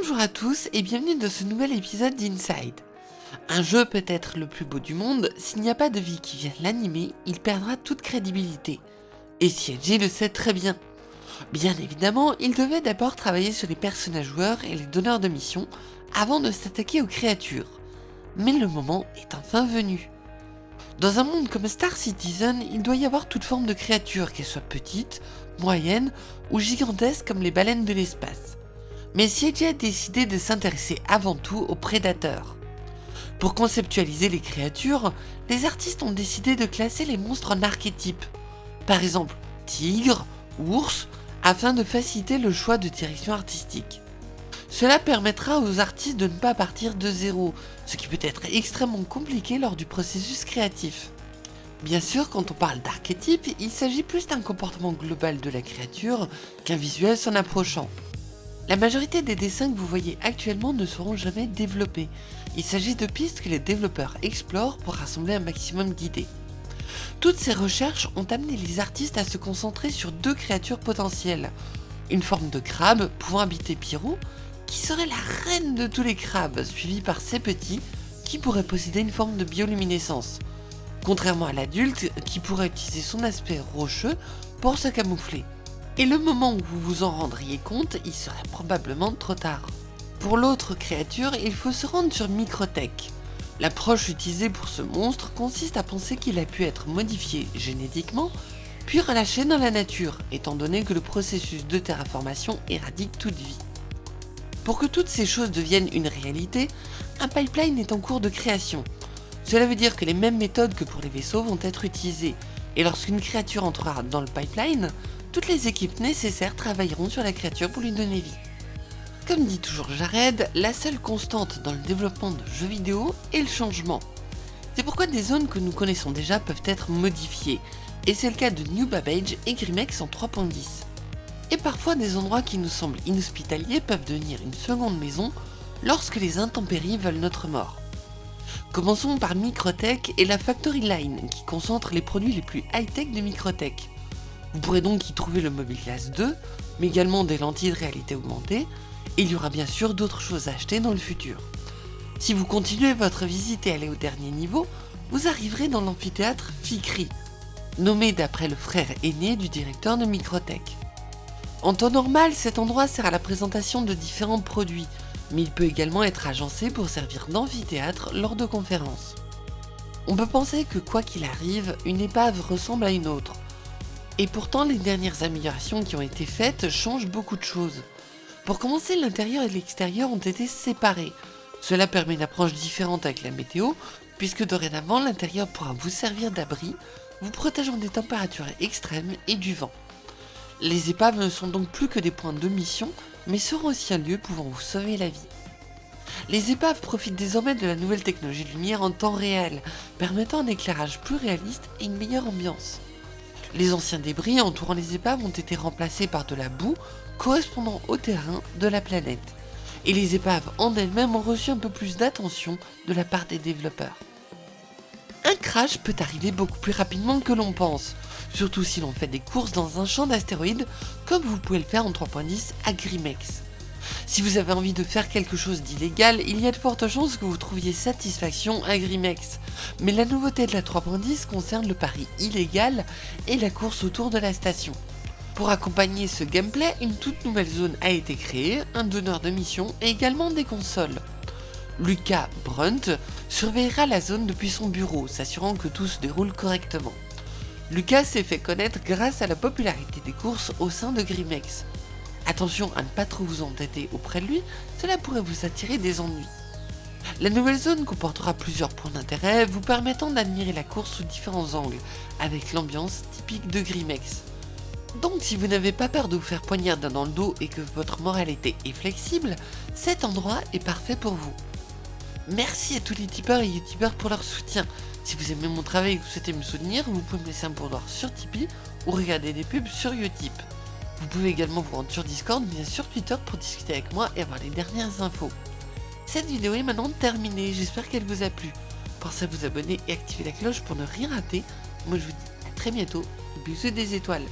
Bonjour à tous et bienvenue dans ce nouvel épisode d'Inside. Un jeu peut être le plus beau du monde, s'il n'y a pas de vie qui vienne l'animer, il perdra toute crédibilité. Et CLG le sait très bien. Bien évidemment, il devait d'abord travailler sur les personnages joueurs et les donneurs de missions avant de s'attaquer aux créatures. Mais le moment est enfin venu. Dans un monde comme Star Citizen, il doit y avoir toute forme de créatures, qu'elles soient petites, moyennes ou gigantesques comme les baleines de l'espace. Mais CIG a décidé de s'intéresser avant tout aux prédateurs. Pour conceptualiser les créatures, les artistes ont décidé de classer les monstres en archétypes. Par exemple, tigre, ours, afin de faciliter le choix de direction artistique. Cela permettra aux artistes de ne pas partir de zéro, ce qui peut être extrêmement compliqué lors du processus créatif. Bien sûr, quand on parle d'archétype, il s'agit plus d'un comportement global de la créature qu'un visuel s'en approchant. La majorité des dessins que vous voyez actuellement ne seront jamais développés. Il s'agit de pistes que les développeurs explorent pour rassembler un maximum d'idées. Toutes ces recherches ont amené les artistes à se concentrer sur deux créatures potentielles. Une forme de crabe pouvant habiter Pirou, qui serait la reine de tous les crabes, suivie par ses petits, qui pourraient posséder une forme de bioluminescence. Contrairement à l'adulte, qui pourrait utiliser son aspect rocheux pour se camoufler et le moment où vous vous en rendriez compte, il serait probablement trop tard. Pour l'autre créature, il faut se rendre sur Microtech. L'approche utilisée pour ce monstre consiste à penser qu'il a pu être modifié génétiquement, puis relâché dans la nature, étant donné que le processus de terraformation éradique toute vie. Pour que toutes ces choses deviennent une réalité, un pipeline est en cours de création. Cela veut dire que les mêmes méthodes que pour les vaisseaux vont être utilisées, et lorsqu'une créature entrera dans le pipeline, toutes les équipes nécessaires travailleront sur la créature pour lui donner vie. Comme dit toujours Jared, la seule constante dans le développement de jeux vidéo est le changement. C'est pourquoi des zones que nous connaissons déjà peuvent être modifiées, et c'est le cas de New Babbage et Grimex en 3.10. Et parfois des endroits qui nous semblent inhospitaliers peuvent devenir une seconde maison lorsque les intempéries veulent notre mort. Commençons par Microtech et la Factory Line qui concentre les produits les plus high-tech de Microtech. Vous pourrez donc y trouver le Mobile Glass 2, mais également des lentilles de réalité augmentée, et il y aura bien sûr d'autres choses à acheter dans le futur. Si vous continuez votre visite et allez au dernier niveau, vous arriverez dans l'amphithéâtre Fikri, nommé d'après le frère aîné du directeur de Microtech. En temps normal, cet endroit sert à la présentation de différents produits, mais il peut également être agencé pour servir d'amphithéâtre lors de conférences. On peut penser que quoi qu'il arrive, une épave ressemble à une autre, et pourtant, les dernières améliorations qui ont été faites changent beaucoup de choses. Pour commencer, l'intérieur et l'extérieur ont été séparés. Cela permet une approche différente avec la météo, puisque dorénavant, l'intérieur pourra vous servir d'abri, vous protégeant des températures extrêmes et du vent. Les épaves ne sont donc plus que des points de mission, mais seront aussi un lieu pouvant vous sauver la vie. Les épaves profitent désormais de la nouvelle technologie de lumière en temps réel, permettant un éclairage plus réaliste et une meilleure ambiance. Les anciens débris entourant les épaves ont été remplacés par de la boue correspondant au terrain de la planète. Et les épaves en elles-mêmes ont reçu un peu plus d'attention de la part des développeurs. Un crash peut arriver beaucoup plus rapidement que l'on pense, surtout si l'on fait des courses dans un champ d'astéroïdes comme vous pouvez le faire en 3.10 à Grimex. Si vous avez envie de faire quelque chose d'illégal, il y a de fortes chances que vous trouviez satisfaction à Grimex. Mais la nouveauté de la 3.10 concerne le pari illégal et la course autour de la station. Pour accompagner ce gameplay, une toute nouvelle zone a été créée, un donneur de mission et également des consoles. Lucas Brunt surveillera la zone depuis son bureau, s'assurant que tout se déroule correctement. Lucas s'est fait connaître grâce à la popularité des courses au sein de Grimex. Attention à ne pas trop vous entêter auprès de lui, cela pourrait vous attirer des ennuis. La nouvelle zone comportera plusieurs points d'intérêt vous permettant d'admirer la course sous différents angles, avec l'ambiance typique de Grimex. Donc si vous n'avez pas peur de vous faire poignarder dans le dos et que votre moralité est flexible, cet endroit est parfait pour vous. Merci à tous les tipeurs et youtubeurs pour leur soutien. Si vous aimez mon travail et que vous souhaitez me soutenir, vous pouvez me laisser un pourboire sur Tipeee ou regarder des pubs sur Utip. Vous pouvez également vous rendre sur Discord, bien sur Twitter pour discuter avec moi et avoir les dernières infos. Cette vidéo est maintenant terminée, j'espère qu'elle vous a plu. Pensez à vous abonner et activer la cloche pour ne rien rater. Moi je vous dis à très bientôt, bisous des étoiles.